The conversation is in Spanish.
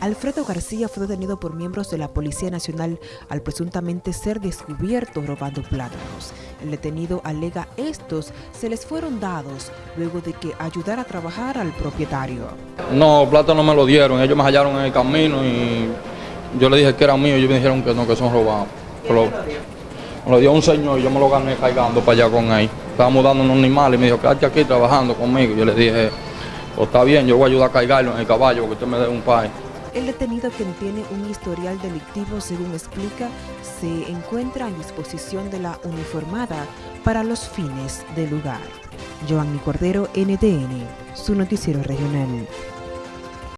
Alfredo García fue detenido por miembros de la Policía Nacional al presuntamente ser descubierto robando plátanos. El detenido alega estos se les fueron dados luego de que ayudara a trabajar al propietario. No, plátanos me lo dieron, ellos me hallaron en el camino y yo le dije que era mío y ellos me dijeron que no, que son robados. Pero me lo dio un señor y yo me lo gané cargando para allá con él. Estábamos dando unos animales y me dijo, quédate aquí trabajando conmigo. Yo le dije, pues está bien, yo voy a ayudar a cargarlo en el caballo porque usted me dé un pay. El detenido, quien tiene un historial delictivo, según explica, se encuentra en disposición de la uniformada para los fines del lugar. Giovanni Cordero, NTN, su noticiero regional.